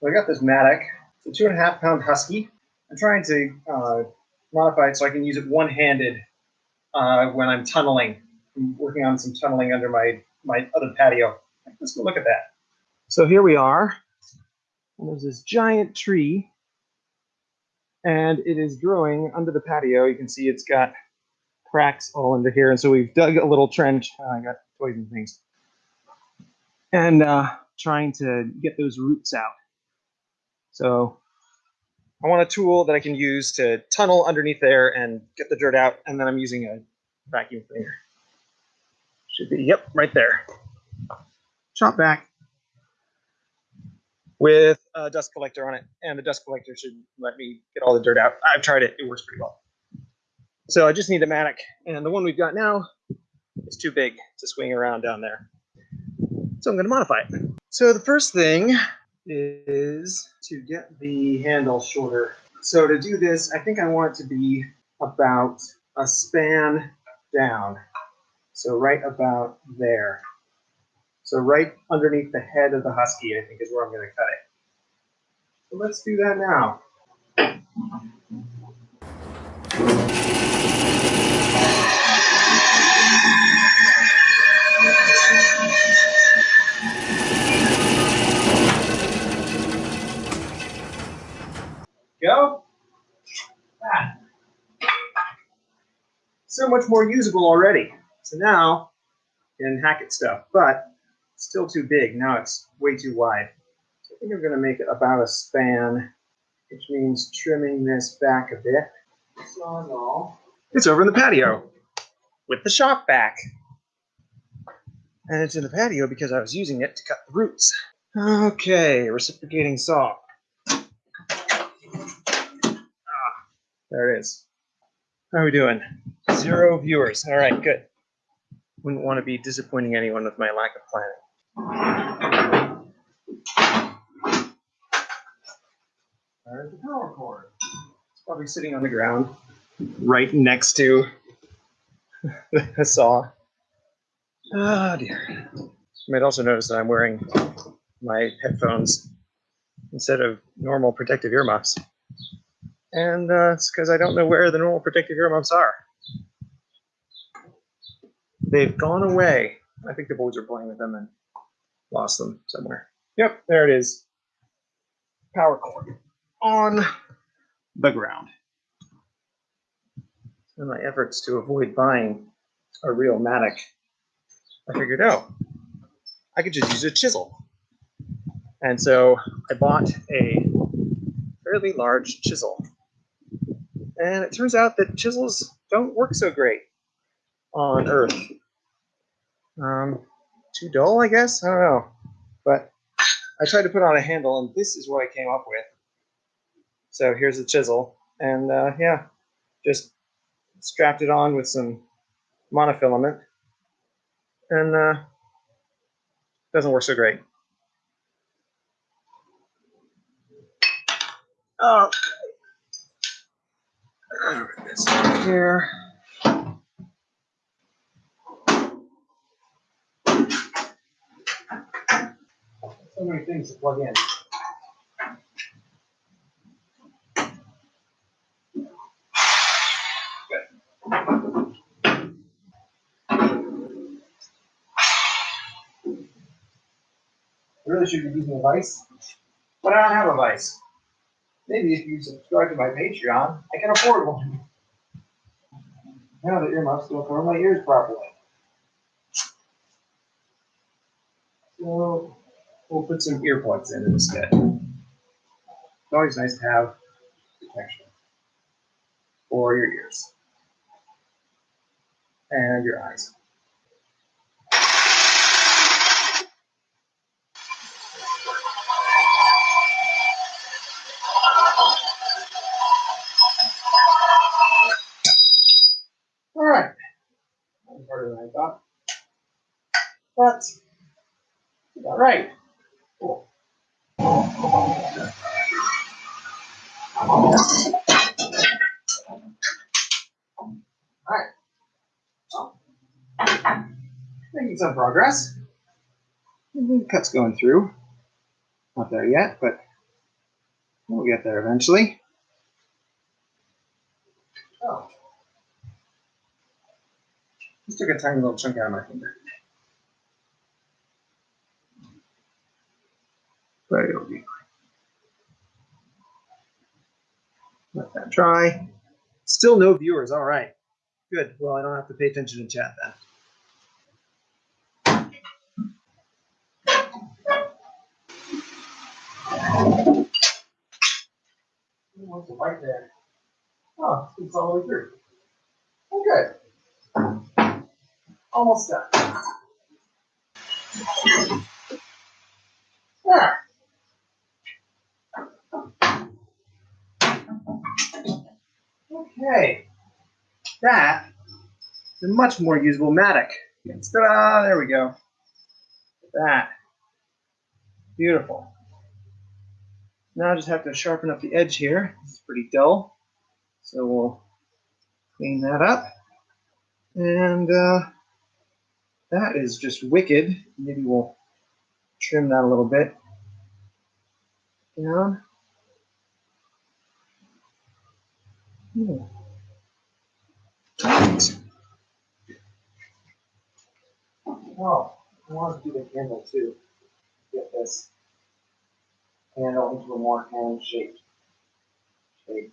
So I got this mattock. It's a two and a half pound husky. I'm trying to uh, modify it so I can use it one-handed uh, when I'm tunneling. I'm working on some tunneling under my, my other patio. Let's go look at that. So here we are. And there's this giant tree. And it is growing under the patio. You can see it's got cracks all under here. And so we've dug a little trench. Oh, I got toys and things. And uh, trying to get those roots out. So I want a tool that I can use to tunnel underneath there and get the dirt out, and then I'm using a vacuum cleaner. Should be, yep, right there. Shop-Vac with a dust collector on it, and the dust collector should let me get all the dirt out. I've tried it, it works pretty well. So I just need a mattock, and the one we've got now is too big to swing around down there. So I'm going to modify it. So the first thing is to get the handle shorter. So to do this, I think I want it to be about a span down. So right about there. So right underneath the head of the husky, I think is where I'm going to cut it. So let's do that now. Go. Ah. So much more usable already. So now, can hack it stuff, but still too big. Now it's way too wide. So I think I'm going to make it about a span, which means trimming this back a bit. It's over in the patio with the Shop-Vac. And it's in the patio because I was using it to cut the roots. Okay, reciprocating saw. There it is. How are we doing? Zero viewers. All right, good. Wouldn't want to be disappointing anyone with my lack of planning. There's the power cord. It's probably sitting on the ground right next to the saw. Oh dear. You might also notice that I'm wearing my headphones instead of normal protective earmuffs and uh, it's because I don't know where the normal protective earmuffs are. They've gone away. I think the boys are playing with them and lost them somewhere. Yep, there it is. Power cord on the ground. In my efforts to avoid buying a real mattock, I figured, oh, I could just use a chisel. And so I bought a fairly large chisel and it turns out that chisels don't work so great on Earth. Um, too dull, I guess? I don't know. But I tried to put on a handle, and this is what I came up with. So here's the chisel. And uh, yeah, just strapped it on with some monofilament. And uh, doesn't work so great. Oh, this here. So many things to plug in. Really should be using a vise, but I don't have a vise. Maybe if you subscribe to my Patreon, I can afford one. Now the earmuffs don't cover my ears properly. So we'll put some earplugs in instead. It's always nice to have protection for your ears and your eyes. But all right. Cool. All right. making some progress. Cut's going through. Not there yet, but we'll get there eventually. Oh. Just took a tiny little chunk out of my finger. But it'll be fine. Let that dry. Still no viewers. All right. Good. Well, I don't have to pay attention to chat then. Oh, it's all the way through. Okay. Almost done. There. Okay. That is a much more usable mattock. Ta-da! There we go. That. Beautiful. Now I just have to sharpen up the edge here. It's pretty dull. So we'll clean that up. And uh, that is just wicked. Maybe we'll trim that a little bit down. Hmm. Oh, I want to do the handle too. Get this handle into a more hand-shaped shape.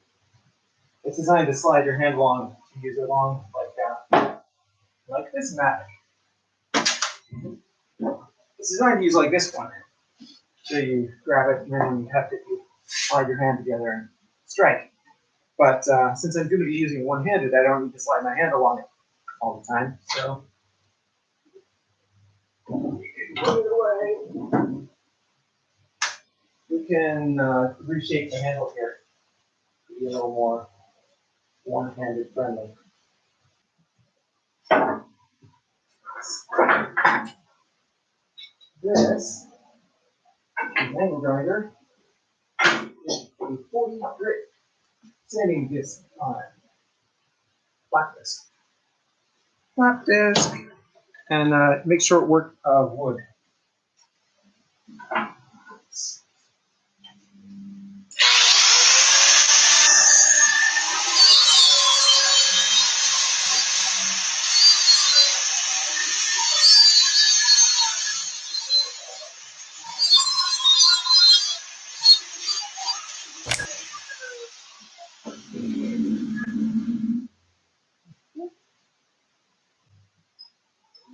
It's designed to slide your hand along to use it along like that, like this mat. It's designed to use like this one. So you grab it and then you have to slide your hand together and strike. But uh, since I'm going to be using one-handed, I don't need to slide my hand along it all the time. So. We can uh, reshape the handle here to be a little more one-handed friendly. This angle grinder is a 40 grit sanding disc on. Flat disc. Flat disc. And uh, make sure it worked of wood.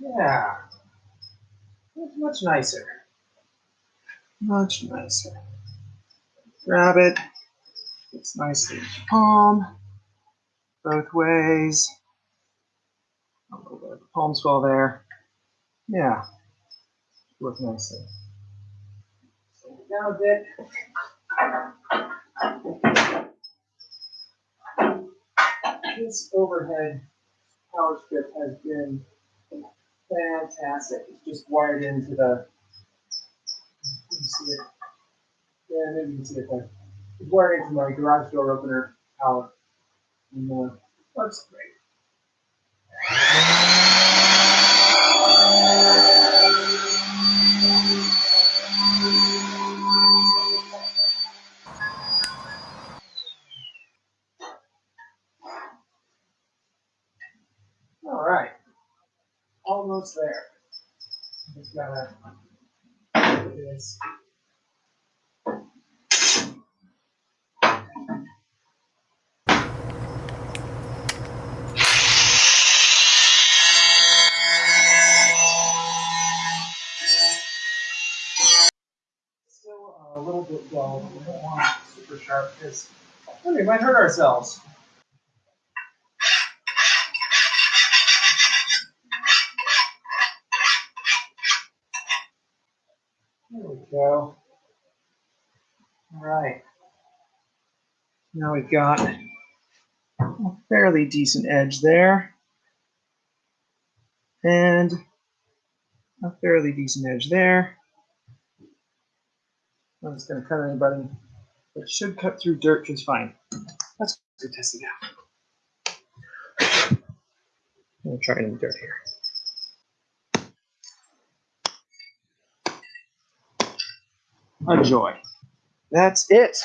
Yeah. That's much nicer. Much nicer. Grab it. It's nicely palm. Both ways. A little bit of the palm swell there. Yeah. Work nicely. Down a bit. This overhead power strip has been fantastic. It's just wired into the. You see it. Yeah, maybe you can see it there. It's wired into my garage door opener power. And uh, works great. Almost there. Just gotta do this. Still uh, a little bit dull. We don't want super sharp because we might hurt ourselves. There we go. All right. Now we've got a fairly decent edge there. And a fairly decent edge there. I'm just going to cut anybody. It should cut through dirt just fine. Let's go test it out. I'm going to try dirt here. Enjoy. That's it.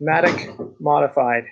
Mattock modified.